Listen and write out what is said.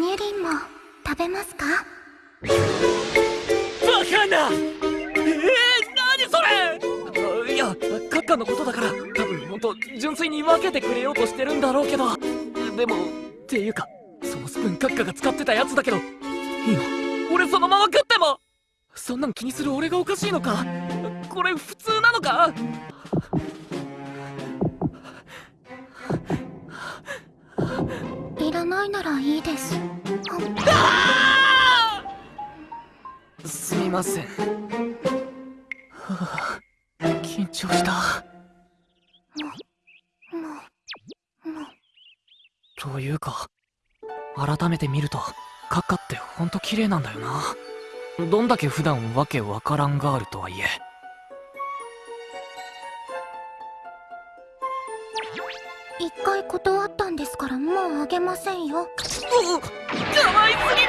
ニュリンも食べますか？バカな！えー、何それ！いやカッカのことだから多分本当純粋に分けてくれようとしてるんだろうけど。でもっていうかそのスプーンカッカが使ってたやつだけど。いいの？俺そのまま食っても。そんなん気にする俺がおかしいのか？これ普通なのか？らないならいいです。すみません、はあ、緊張した。というか改めて見るとカッカってほんと綺麗なんだよな。どんだけ普段わけわからんガールとはいえ。一回断ったんですからもうあげませんよ。かわいすぎ